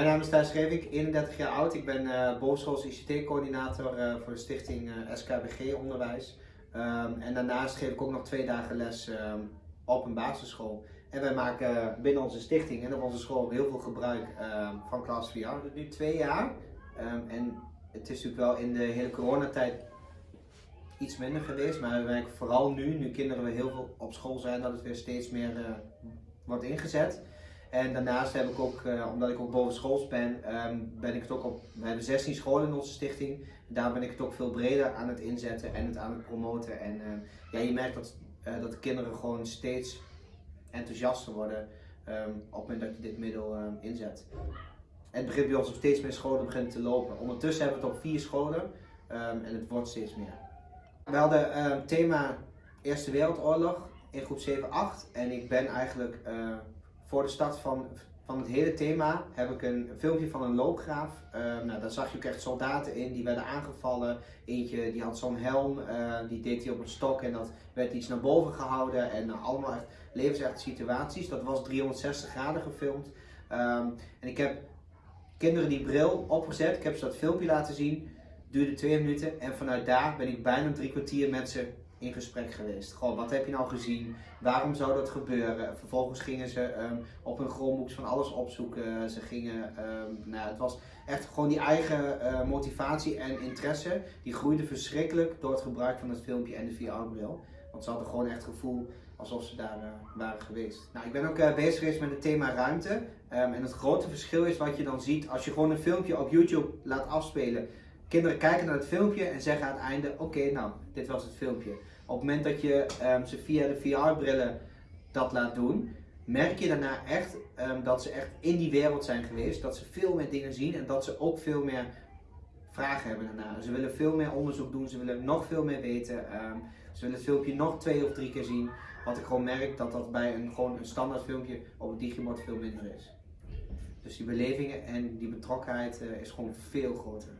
Mijn naam is Thijs Revik, 31 jaar oud. Ik ben uh, bovenschoolse ICT-coördinator uh, voor de stichting uh, SKBG Onderwijs. Um, en daarnaast geef ik ook nog twee dagen les um, op een basisschool. En wij maken binnen onze stichting en op onze school heel veel gebruik um, van Class VR. Dat nu twee jaar. en het is natuurlijk wel in de hele coronatijd iets minder geweest. Maar we merken vooral nu, nu kinderen weer heel veel op school zijn, dat het weer steeds meer wordt ingezet. En daarnaast heb ik ook, uh, omdat ik ook bovenschools ben, um, ben ik het ook op, we hebben 16 scholen in onze stichting. Daar ben ik het ook veel breder aan het inzetten en het aan het promoten. En uh, ja, je merkt dat, uh, dat de kinderen gewoon steeds enthousiaster worden um, op het moment dat je dit middel inzet. Het begint bij ons op steeds meer scholen begint te lopen. Ondertussen hebben we het op vier scholen en het wordt steeds meer. We hadden thema Eerste Wereldoorlog in groep 7-8 en ik ben eigenlijk voor de start van, van het hele thema heb ik een filmpje van een loopgraaf. Uh, nou, daar zag je ook echt soldaten in die werden aangevallen. Eentje die had zo'n helm, uh, die deed hij op een stok en dat werd iets naar boven gehouden. En allemaal echt levensechte situaties. Dat was 360 graden gefilmd. Um, en ik heb kinderen die bril opgezet, ik heb ze dat filmpje laten zien. Duurde twee minuten en vanuit daar ben ik bijna drie kwartier met ze in gesprek geweest. Gewoon, wat heb je nou gezien? Waarom zou dat gebeuren? Vervolgens gingen ze um, op hun Chromebooks van alles opzoeken. Ze gingen, um, nou, het was echt gewoon die eigen uh, motivatie en interesse. Die groeide verschrikkelijk door het gebruik van het filmpje en de VR-bril. Want ze hadden gewoon echt het gevoel alsof ze daar uh, waren geweest. Nou, ik ben ook uh, bezig geweest met het thema ruimte. Um, en het grote verschil is wat je dan ziet als je gewoon een filmpje op YouTube laat afspelen. Kinderen kijken naar het filmpje en zeggen aan het einde, oké, nou, dit was het filmpje. Op het moment dat je um, ze via de VR-brillen dat laat doen, merk je daarna echt um, dat ze echt in die wereld zijn geweest. Dat ze veel meer dingen zien en dat ze ook veel meer vragen hebben daarna. Ze willen veel meer onderzoek doen, ze willen nog veel meer weten. Um, ze willen het filmpje nog twee of drie keer zien. Wat ik gewoon merk dat dat bij een, gewoon een standaard filmpje op het digimod veel minder is. Dus die belevingen en die betrokkenheid uh, is gewoon veel groter.